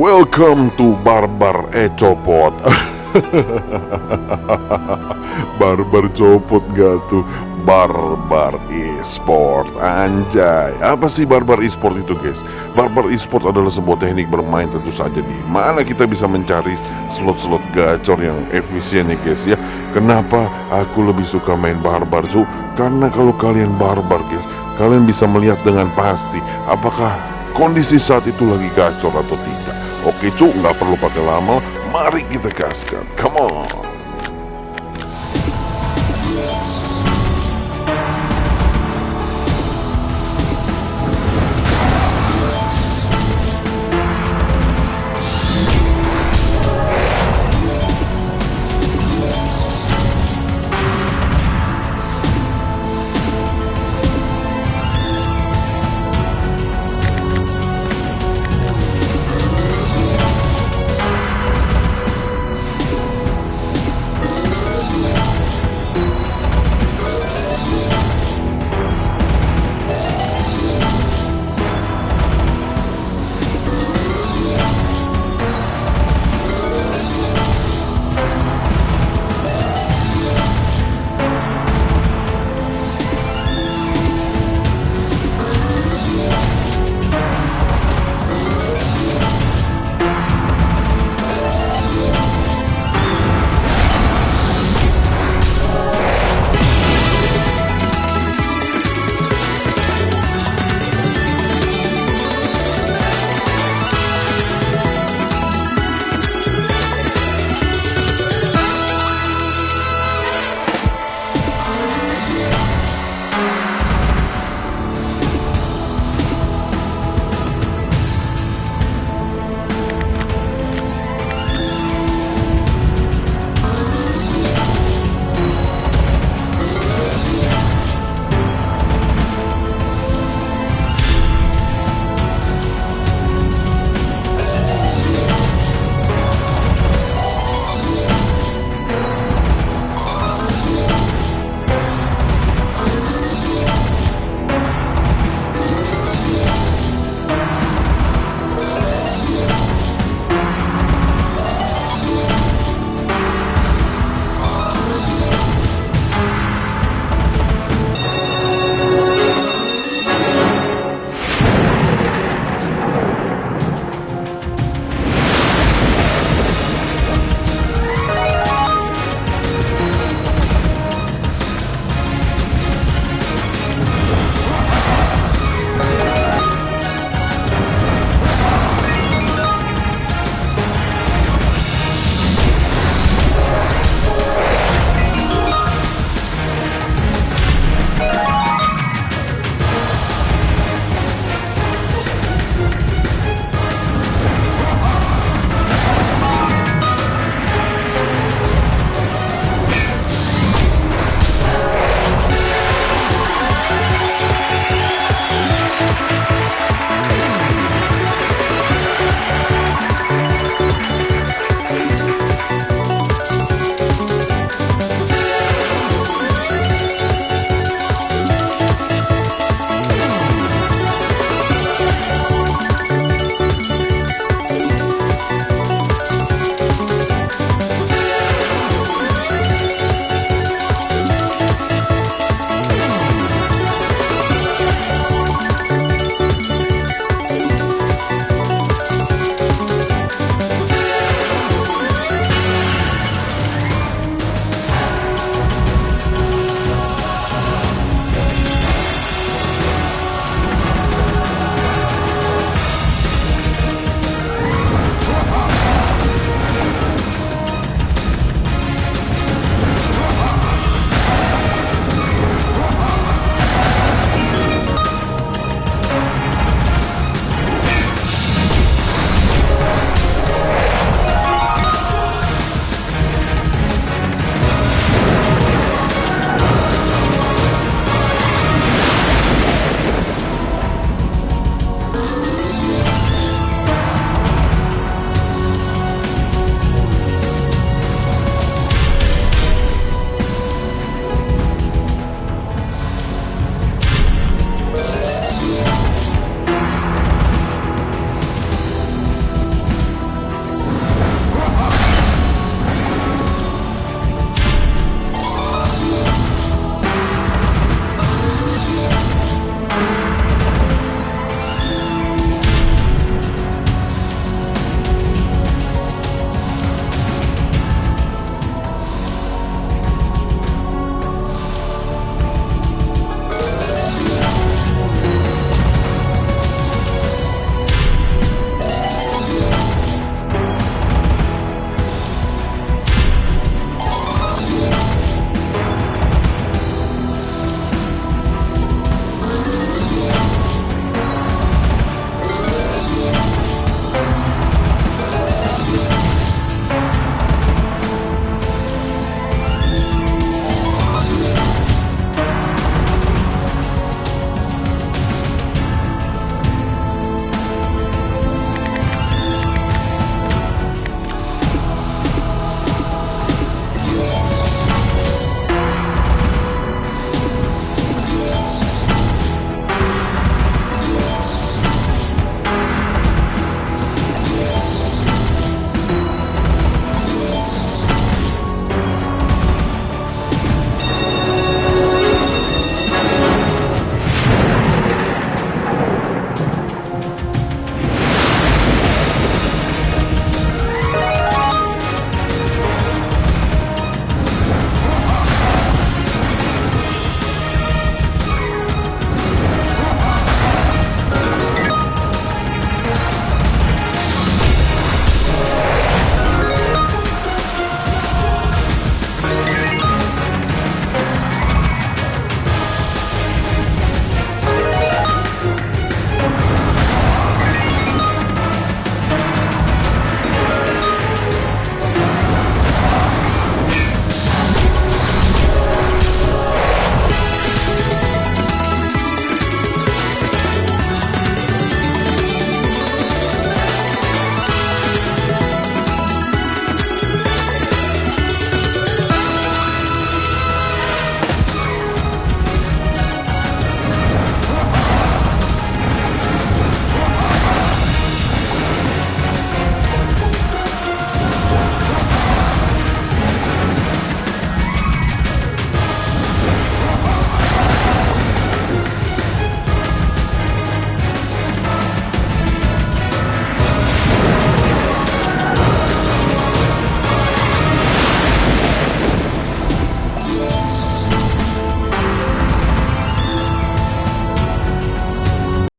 Welcome to Barbar Ecopot. Barbar copot gak tuh? Barbar e-sport Anjay. Apa sih Barbar e-sport itu guys? Barbar e-sport adalah sebuah teknik bermain tentu saja di mana kita bisa mencari slot-slot gacor yang efisien ya guys ya? Kenapa aku lebih suka main Barbar cu? Karena kalau kalian Barbar guys Kalian bisa melihat dengan pasti Apakah kondisi saat itu lagi gacor atau tidak Oke cu, nggak perlu pakai lama, mari kita gaskan. Come on.